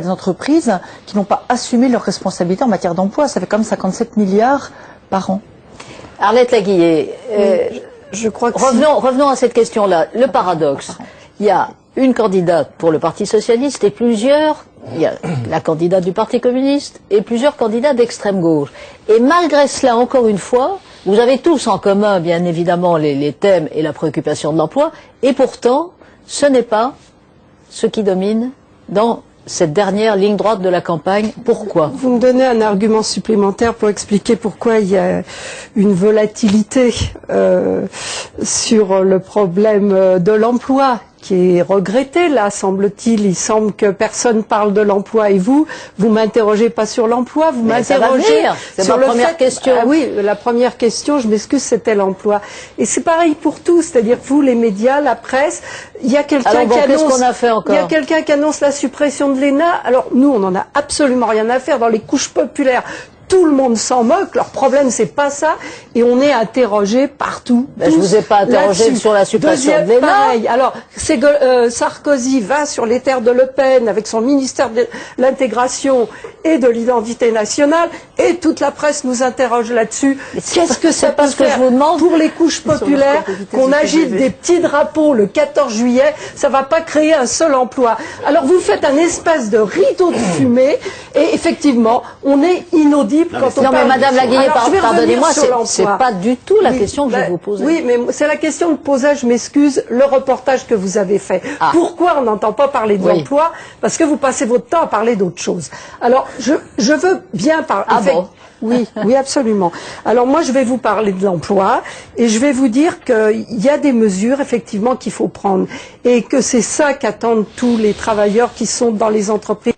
des entreprises qui n'ont pas assumé leurs responsabilités en matière d'emploi. Ça fait comme 57 milliards par an. Arlette Laguillet, euh, je crois que revenons, revenons à cette question-là. Le paradoxe, il y a une candidate pour le Parti socialiste et plusieurs, il y a la candidate du Parti communiste et plusieurs candidats d'extrême gauche. Et malgré cela, encore une fois, vous avez tous en commun, bien évidemment, les, les thèmes et la préoccupation de l'emploi, et pourtant, ce n'est pas ce qui domine dans cette dernière ligne droite de la campagne. Pourquoi? Vous me donnez un argument supplémentaire pour expliquer pourquoi il y a une volatilité euh, sur le problème de l'emploi qui est regretté là, semble-t-il. Il semble que personne parle de l'emploi et vous, vous m'interrogez pas sur l'emploi, vous m'interrogez sur la première question. Ah oui, la première question, je m'excuse, c'était l'emploi. Et c'est pareil pour tous, c'est-à-dire vous, les médias, la presse, il y a quelqu'un qui annonce, a fait encore il y a quelqu'un qui annonce la suppression de l'ENA. Alors nous, on n'en a absolument rien à faire dans les couches populaires tout le monde s'en moque. Leur problème, c'est pas ça. Et on est interrogé partout. Ben, je vous ai pas interrogé sur la suppression de pareil. Alors, euh, Sarkozy va sur les terres de Le Pen avec son ministère de l'intégration et de l'identité nationale, et toute la presse nous interroge là-dessus. Qu'est-ce que ça peut que je vous demande pour les couches populaires qu'on agite des petits drapeaux le 14 juillet? Ça va pas créer un seul emploi. Alors vous faites un espèce de rideau de fumée, et effectivement, on est inaudible non, mais Madame Laguillet, pardonnez-moi, c'est pas du tout la question que je vous pose. Oui, mais c'est la question que posait, je m'excuse, le reportage que vous avez fait. Ah. Pourquoi on n'entend pas parler de l'emploi? Parce que vous passez votre temps à parler d'autre chose. Alors, je, je veux bien parler. Ah bon? oui, oui, absolument. Alors moi, je vais vous parler de l'emploi et je vais vous dire qu'il y a des mesures effectivement qu'il faut prendre et que c'est ça qu'attendent tous les travailleurs qui sont dans les entreprises.